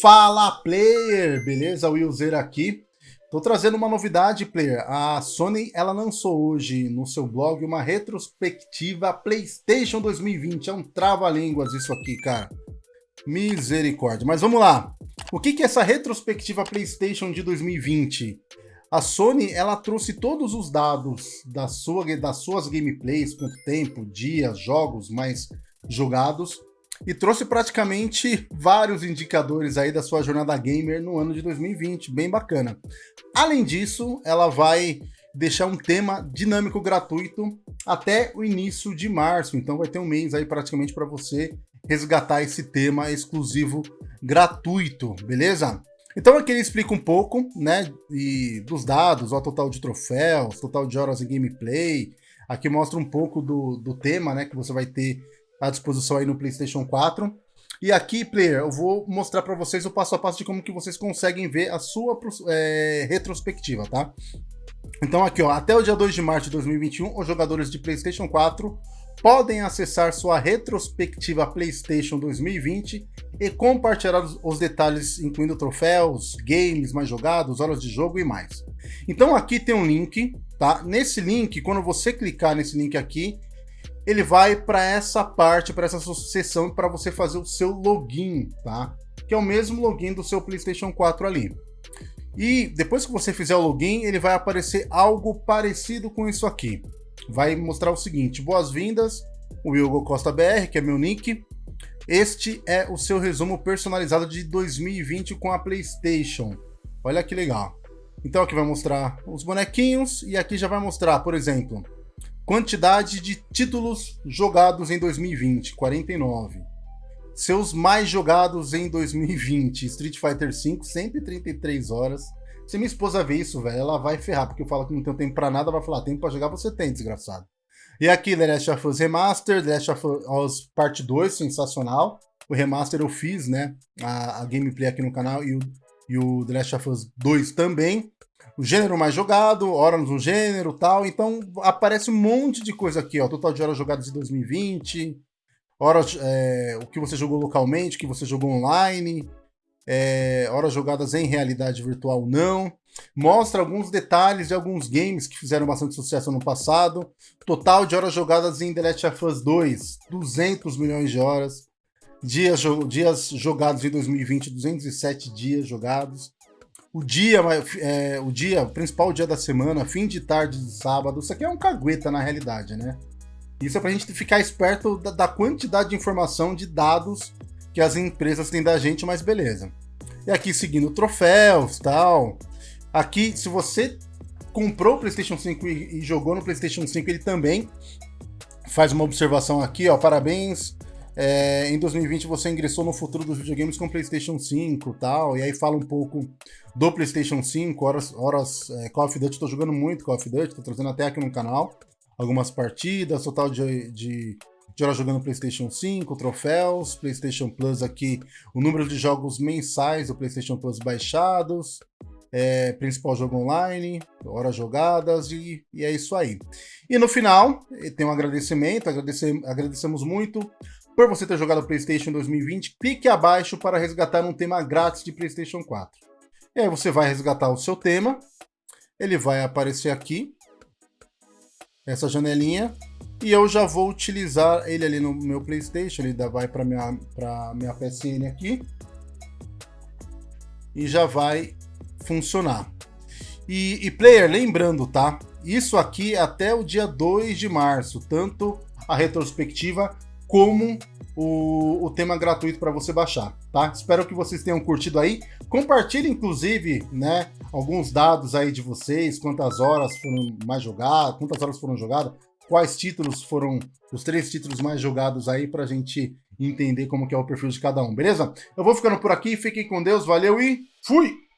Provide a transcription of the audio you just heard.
Fala player, beleza? Willzer aqui. Tô trazendo uma novidade, player. A Sony ela lançou hoje no seu blog uma retrospectiva PlayStation 2020. É um trava-línguas isso aqui, cara. Misericórdia. Mas vamos lá. O que, que é essa retrospectiva PlayStation de 2020? A Sony ela trouxe todos os dados da sua, das suas gameplays, quanto tempo, dias, jogos mais jogados, e trouxe praticamente vários indicadores aí da sua jornada gamer no ano de 2020, bem bacana. Além disso, ela vai deixar um tema dinâmico gratuito até o início de março, então vai ter um mês aí praticamente para você resgatar esse tema exclusivo gratuito, beleza? Então aqui ele explica um pouco, né, e dos dados, o total de troféus, total de horas em gameplay, aqui mostra um pouco do, do tema, né, que você vai ter à disposição aí no PlayStation 4. E aqui, player, eu vou mostrar para vocês o passo a passo de como que vocês conseguem ver a sua é, retrospectiva, tá? Então aqui, ó, até o dia 2 de março de 2021, os jogadores de PlayStation 4 podem acessar sua retrospectiva PlayStation 2020 e compartilhar os detalhes, incluindo troféus, games mais jogados, horas de jogo e mais. Então aqui tem um link, tá? Nesse link, quando você clicar nesse link aqui, ele vai para essa parte, para essa seção, para você fazer o seu login, tá? Que é o mesmo login do seu PlayStation 4 ali. E depois que você fizer o login, ele vai aparecer algo parecido com isso aqui. Vai mostrar o seguinte, boas-vindas, o Hugo Costa BR, que é meu nick. Este é o seu resumo personalizado de 2020 com a PlayStation. Olha que legal. Então aqui vai mostrar os bonequinhos e aqui já vai mostrar, por exemplo, Quantidade de títulos jogados em 2020, 49. Seus mais jogados em 2020, Street Fighter V, 133 horas. Se minha esposa ver isso, velho, ela vai ferrar, porque eu falo que não tem tempo pra nada, vai falar, tempo pra jogar você tem, desgraçado. E aqui, The Last of Us Remaster, The Last of Us Part 2, sensacional. O remaster eu fiz, né, a, a gameplay aqui no canal e o, e o The Last of Us 2 também o gênero mais jogado, horas no gênero tal. Então aparece um monte de coisa aqui, ó. Total de horas jogadas em 2020, horas, é, o que você jogou localmente, o que você jogou online, é, horas jogadas em realidade virtual não. Mostra alguns detalhes de alguns games que fizeram bastante sucesso no passado. Total de horas jogadas em The Last of Us 2, 200 milhões de horas. Dias, dias jogados em 2020, 207 dias jogados o dia, é, o dia, o principal dia da semana, fim de tarde de sábado, isso aqui é um cagueta na realidade, né? Isso é pra gente ficar esperto da, da quantidade de informação, de dados que as empresas têm da gente, mas beleza. E aqui seguindo troféus tal. Aqui, se você comprou o PlayStation 5 e, e jogou no PlayStation 5, ele também faz uma observação aqui, ó. Parabéns é, em 2020 você ingressou no futuro dos videogames com PlayStation 5 tal, e aí fala um pouco do PlayStation 5, horas, horas é, Call of Duty, tô jogando muito Call of Duty, tô trazendo até aqui no canal algumas partidas, total de, de, de horas jogando PlayStation 5, troféus, PlayStation Plus aqui, o número de jogos mensais do PlayStation Plus baixados, é, principal jogo online, horas jogadas e, e, é isso aí. E no final, tem um agradecimento, agradecemos muito por você ter jogado PlayStation 2020, clique abaixo para resgatar um tema grátis de PlayStation 4. E aí você vai resgatar o seu tema, ele vai aparecer aqui, essa janelinha, e eu já vou utilizar ele ali no meu PlayStation, ele vai para minha minha PSN aqui e já vai funcionar. E, e player, lembrando, tá? Isso aqui é até o dia 2 de março, tanto a retrospectiva como o, o tema gratuito para você baixar, tá? Espero que vocês tenham curtido aí. Compartilhe, inclusive, né, alguns dados aí de vocês, quantas horas foram mais jogadas, quantas horas foram jogadas, quais títulos foram os três títulos mais jogados aí para a gente entender como que é o perfil de cada um, beleza? Eu vou ficando por aqui, fiquem com Deus, valeu e fui!